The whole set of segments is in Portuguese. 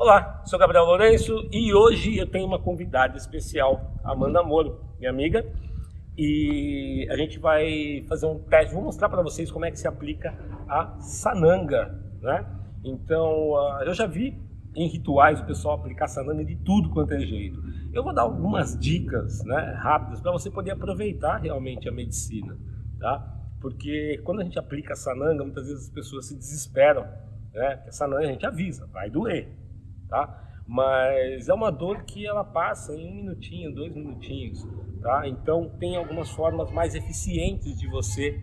Olá, sou Gabriel Lourenço e hoje eu tenho uma convidada especial, Amanda Moro, minha amiga, e a gente vai fazer um teste, vou mostrar para vocês como é que se aplica a sananga, né? Então, uh, eu já vi em rituais o pessoal aplicar sananga de tudo quanto é jeito. Eu vou dar algumas dicas né, rápidas para você poder aproveitar realmente a medicina, tá? Porque quando a gente aplica sananga, muitas vezes as pessoas se desesperam, né? Porque sananga a gente avisa, vai doer, tá? Mas é uma dor que ela passa em um minutinho, dois minutinhos, tá? Então tem algumas formas mais eficientes de você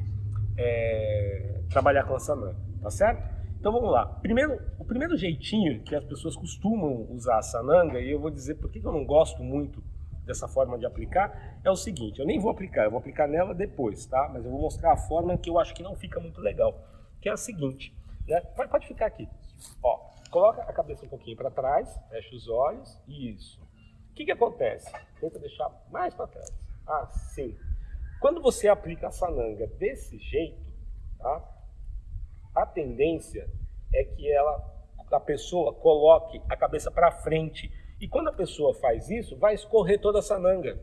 é, trabalhar com a sananga, tá certo? Então vamos lá. Primeiro, o primeiro jeitinho que as pessoas costumam usar a sananga, e eu vou dizer por que eu não gosto muito dessa forma de aplicar, é o seguinte, eu nem vou aplicar, eu vou aplicar nela depois, tá? Mas eu vou mostrar a forma que eu acho que não fica muito legal, que é a seguinte, né? Pode, pode ficar aqui, ó. Coloca a cabeça um pouquinho para trás, fecha os olhos, isso. O que, que acontece? Tenta deixar mais para trás. Assim. Quando você aplica a sananga desse jeito, tá? a tendência é que ela, a pessoa coloque a cabeça para frente. E quando a pessoa faz isso, vai escorrer toda a sananga.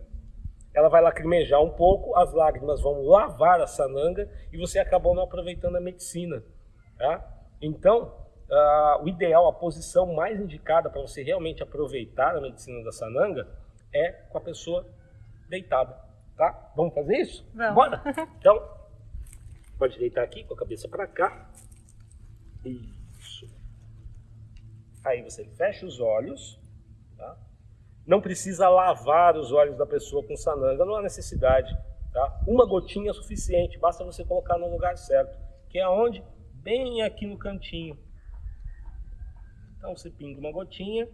Ela vai lacrimejar um pouco, as lágrimas vão lavar a sananga e você acabou não aproveitando a medicina. Tá? Então, uh, o ideal, a posição mais indicada para você realmente aproveitar a medicina da sananga é com a pessoa deitada, tá? Vamos fazer isso? Vamos. Bora? Então, pode deitar aqui com a cabeça para cá. Isso. Aí você fecha os olhos, tá? Não precisa lavar os olhos da pessoa com sananga, não há necessidade, tá? Uma gotinha é suficiente, basta você colocar no lugar certo, que é aonde? Bem aqui no cantinho, então você pinga uma gotinha.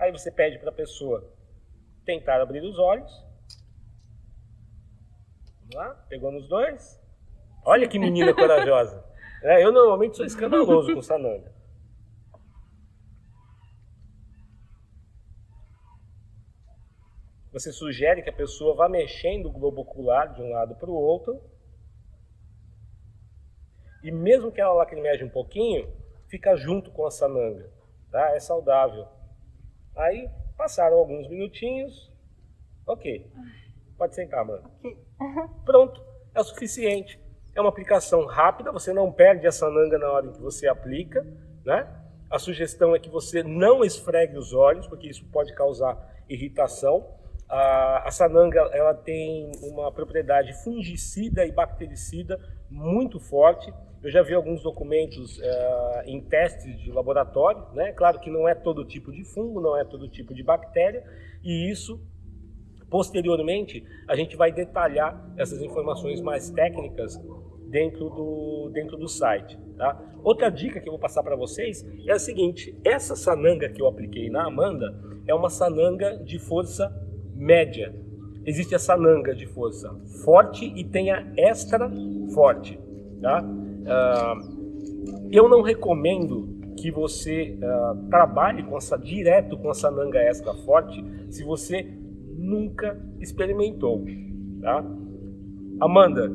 Aí você pede para a pessoa tentar abrir os olhos. Vamos lá, pegou nos dois. Olha que menina corajosa. É, eu normalmente sou escandaloso com sananga. Você sugere que a pessoa vá mexendo o globo ocular de um lado para o outro e mesmo que ela lacrimeje um pouquinho, fica junto com a sananga, tá? É saudável. Aí, passaram alguns minutinhos, ok. Pode sentar, mano. Pronto, é o suficiente. É uma aplicação rápida, você não perde a sananga na hora em que você aplica, né? A sugestão é que você não esfregue os olhos, porque isso pode causar irritação. A, a sananga ela tem uma propriedade fungicida e bactericida muito forte. Eu já vi alguns documentos uh, em testes de laboratório, né? Claro que não é todo tipo de fungo, não é todo tipo de bactéria, e isso, posteriormente, a gente vai detalhar essas informações mais técnicas dentro do, dentro do site. Tá? Outra dica que eu vou passar para vocês é a seguinte, essa sananga que eu apliquei na Amanda é uma sananga de força média. Existe a sananga de força forte e tem a extra forte. Tá? Uh, eu não recomendo que você uh, trabalhe com essa, direto com essa nanga extra forte se você nunca experimentou. Tá? Amanda,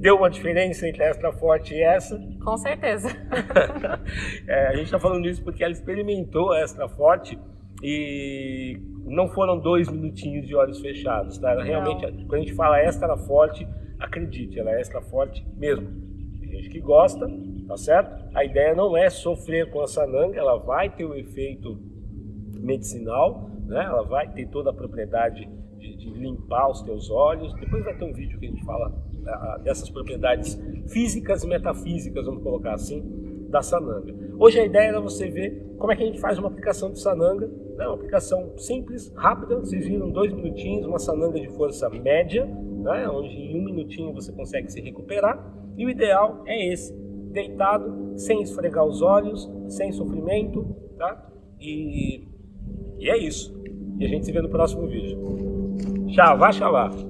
deu uma diferença entre extra forte e essa? Com certeza. é, a gente está falando isso porque ela experimentou a extra forte e não foram dois minutinhos de olhos fechados. Tá? Ela realmente, quando a gente fala extra forte, acredite, ela é extra forte mesmo gente que gosta, tá certo? A ideia não é sofrer com a sananga, ela vai ter o um efeito medicinal, né? Ela vai ter toda a propriedade de, de, limpar os teus olhos. Depois vai ter um vídeo que a gente fala a, dessas propriedades físicas e metafísicas, vamos colocar assim, da sananga. Hoje a ideia era você ver como é que a gente faz uma aplicação de sananga, né? uma aplicação simples, rápida, vocês viram dois minutinhos, uma sananga de força média, né? onde em um minutinho você consegue se recuperar. E o ideal é esse, deitado, sem esfregar os olhos, sem sofrimento, tá? E, e é isso. E a gente se vê no próximo vídeo. Tchau, vai, xalá.